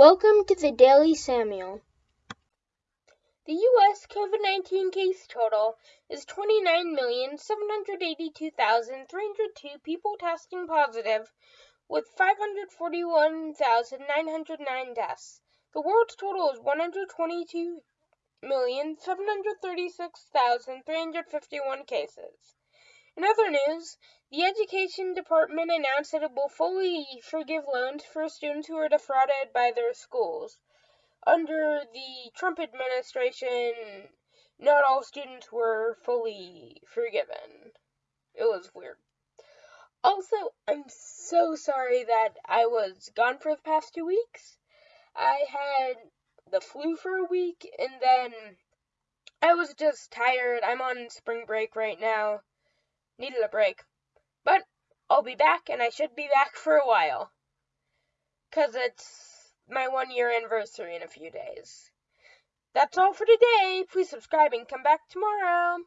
Welcome to the Daily Samuel. The U.S. COVID 19 case total is 29,782,302 people testing positive, with 541,909 deaths. The world's total is 122,736,351 cases. In other news, the Education Department announced that it will fully forgive loans for students who are defrauded by their schools. Under the Trump administration, not all students were fully forgiven. It was weird. Also, I'm so sorry that I was gone for the past two weeks. I had the flu for a week and then I was just tired. I'm on spring break right now needed a break. But I'll be back, and I should be back for a while. Because it's my one year anniversary in a few days. That's all for today. Please subscribe and come back tomorrow.